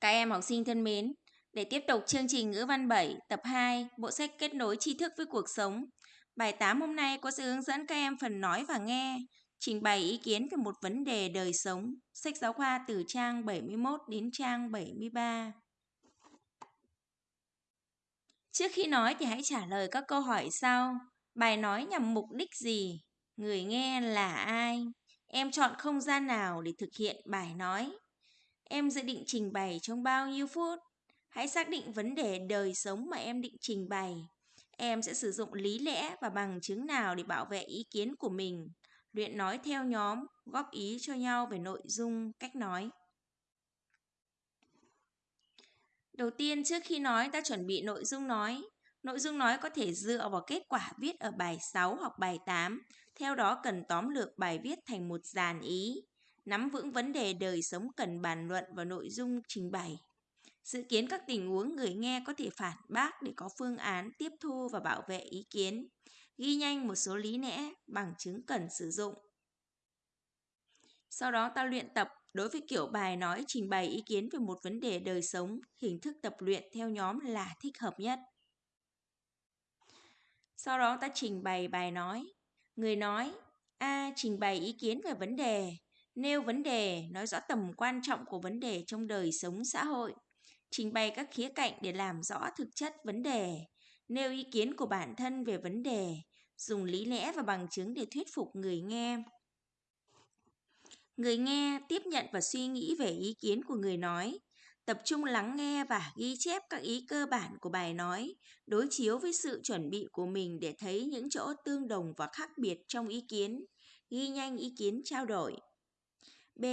Các em học sinh thân mến, để tiếp tục chương trình ngữ văn 7 tập 2, bộ sách kết nối tri thức với cuộc sống. Bài 8 hôm nay có sự hướng dẫn các em phần nói và nghe, trình bày ý kiến về một vấn đề đời sống. Sách giáo khoa từ trang 71 đến trang 73. Trước khi nói thì hãy trả lời các câu hỏi sau. Bài nói nhằm mục đích gì? Người nghe là ai? Em chọn không gian nào để thực hiện bài nói? Em dự định trình bày trong bao nhiêu phút? Hãy xác định vấn đề đời sống mà em định trình bày. Em sẽ sử dụng lý lẽ và bằng chứng nào để bảo vệ ý kiến của mình. Luyện nói theo nhóm, góp ý cho nhau về nội dung, cách nói. Đầu tiên, trước khi nói, ta chuẩn bị nội dung nói. Nội dung nói có thể dựa vào kết quả viết ở bài 6 hoặc bài 8. Theo đó cần tóm lược bài viết thành một dàn ý. Nắm vững vấn đề đời sống cần bàn luận và nội dung trình bày. Dự kiến các tình huống người nghe có thể phản bác để có phương án tiếp thu và bảo vệ ý kiến. Ghi nhanh một số lý lẽ, bằng chứng cần sử dụng. Sau đó ta luyện tập đối với kiểu bài nói trình bày ý kiến về một vấn đề đời sống, hình thức tập luyện theo nhóm là thích hợp nhất. Sau đó ta trình bày bài nói. Người nói A. Trình bày ý kiến về vấn đề Nêu vấn đề, nói rõ tầm quan trọng của vấn đề trong đời sống xã hội Trình bày các khía cạnh để làm rõ thực chất vấn đề Nêu ý kiến của bản thân về vấn đề Dùng lý lẽ và bằng chứng để thuyết phục người nghe Người nghe tiếp nhận và suy nghĩ về ý kiến của người nói tập trung lắng nghe và ghi chép các ý cơ bản của bài nói, đối chiếu với sự chuẩn bị của mình để thấy những chỗ tương đồng và khác biệt trong ý kiến, ghi nhanh ý kiến trao đổi. B.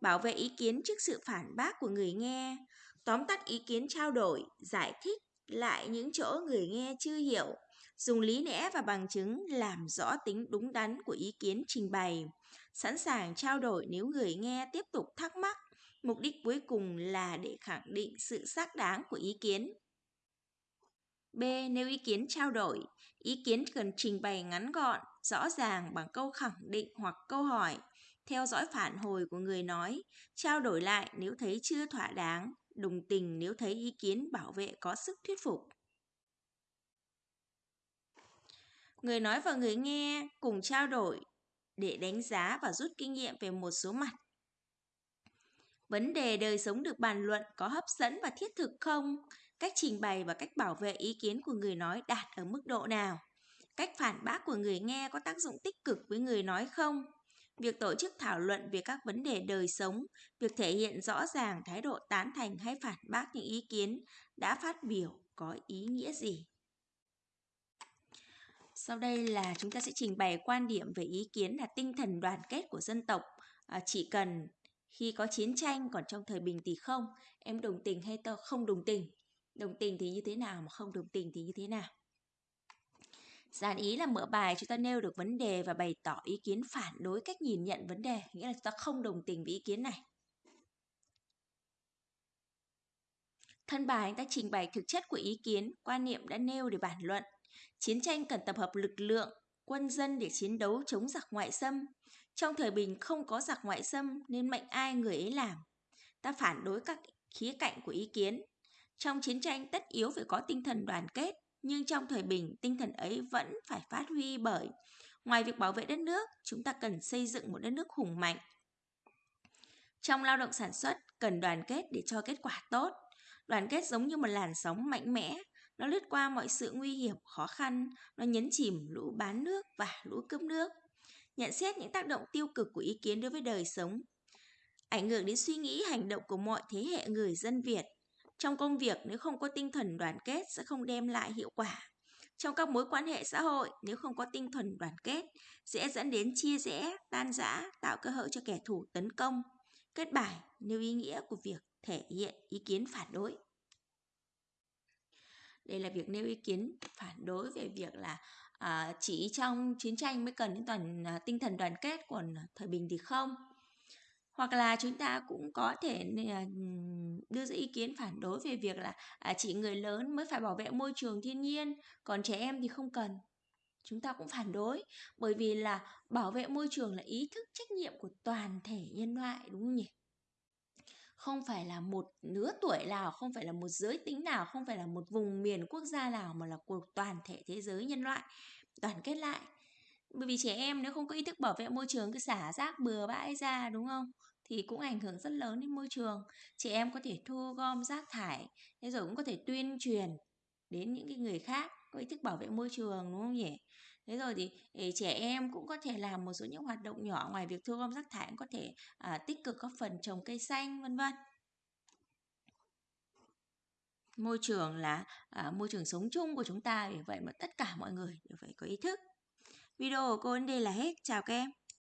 Bảo vệ ý kiến trước sự phản bác của người nghe, tóm tắt ý kiến trao đổi, giải thích lại những chỗ người nghe chưa hiểu, dùng lý lẽ và bằng chứng làm rõ tính đúng đắn của ý kiến trình bày, sẵn sàng trao đổi nếu người nghe tiếp tục thắc mắc Mục đích cuối cùng là để khẳng định sự xác đáng của ý kiến. B. Nếu ý kiến trao đổi, ý kiến cần trình bày ngắn gọn, rõ ràng bằng câu khẳng định hoặc câu hỏi, theo dõi phản hồi của người nói, trao đổi lại nếu thấy chưa thỏa đáng, đồng tình nếu thấy ý kiến bảo vệ có sức thuyết phục. Người nói và người nghe cùng trao đổi để đánh giá và rút kinh nghiệm về một số mặt Vấn đề đời sống được bàn luận có hấp dẫn và thiết thực không? Cách trình bày và cách bảo vệ ý kiến của người nói đạt ở mức độ nào? Cách phản bác của người nghe có tác dụng tích cực với người nói không? Việc tổ chức thảo luận về các vấn đề đời sống, việc thể hiện rõ ràng thái độ tán thành hay phản bác những ý kiến đã phát biểu có ý nghĩa gì? Sau đây là chúng ta sẽ trình bày quan điểm về ý kiến là tinh thần đoàn kết của dân tộc. À, chỉ cần khi có chiến tranh còn trong thời bình thì không em đồng tình hay tôi không đồng tình đồng tình thì như thế nào mà không đồng tình thì như thế nào Dạ, Giản ý là mở bài chúng ta nêu được vấn đề và bày tỏ ý kiến phản đối cách nhìn nhận vấn đề, nghĩa là chúng ta không đồng tình với ý kiến này. Thân bài anh ta trình bày thực chất của ý kiến, quan niệm đã nêu để bản luận. Chiến tranh cần tập hợp lực lượng, quân dân để chiến đấu chống giặc ngoại xâm. Trong thời bình không có giặc ngoại xâm nên mệnh ai người ấy làm. Ta phản đối các khía cạnh của ý kiến. Trong chiến tranh tất yếu phải có tinh thần đoàn kết, nhưng trong thời bình tinh thần ấy vẫn phải phát huy bởi ngoài việc bảo vệ đất nước, chúng ta cần xây dựng một đất nước hùng mạnh. Trong lao động sản xuất cần đoàn kết để cho kết quả tốt. Đoàn kết giống như một làn sóng mạnh mẽ, nó lướt qua mọi sự nguy hiểm, khó khăn, nó nhấn chìm lũ bán nước và lũ cướp nước nhận xét những tác động tiêu cực của ý kiến đối với đời sống, ảnh hưởng đến suy nghĩ hành động của mọi thế hệ người dân Việt. Trong công việc nếu không có tinh thần đoàn kết sẽ không đem lại hiệu quả. Trong các mối quan hệ xã hội nếu không có tinh thần đoàn kết sẽ dẫn đến chia rẽ, tan rã, tạo cơ hội cho kẻ thù tấn công. Kết bài nêu ý nghĩa của việc thể hiện ý kiến phản đối. Đây là việc nêu ý kiến phản đối về việc là à, chỉ trong chiến tranh mới cần đến toàn à, tinh thần đoàn kết còn thời bình thì không hoặc là chúng ta cũng có thể à, đưa ra ý kiến phản đối về việc là à, chỉ người lớn mới phải bảo vệ môi trường thiên nhiên còn trẻ em thì không cần chúng ta cũng phản đối bởi vì là bảo vệ môi trường là ý thức trách nhiệm của toàn thể nhân loại đúng không nhỉ không phải là một lứa tuổi nào, không phải là một giới tính nào, không phải là một vùng miền quốc gia nào mà là của toàn thể thế giới nhân loại đoàn kết lại. Bởi vì trẻ em nếu không có ý thức bảo vệ môi trường cứ xả rác bừa bãi ra đúng không? Thì cũng ảnh hưởng rất lớn đến môi trường. Trẻ em có thể thu gom rác thải, thế rồi cũng có thể tuyên truyền đến những cái người khác có ý thức bảo vệ môi trường đúng không nhỉ? Thế rồi thì ờ, trẻ em cũng có thể làm một số những hoạt động nhỏ ngoài việc thu gom rác thải cũng có thể à, tích cực góp phần trồng cây xanh vân vân. Môi trường là à, môi trường sống chung của chúng ta vì vậy mà tất cả mọi người đều phải có ý thức. Video của cô đến đây là hết. Chào các em.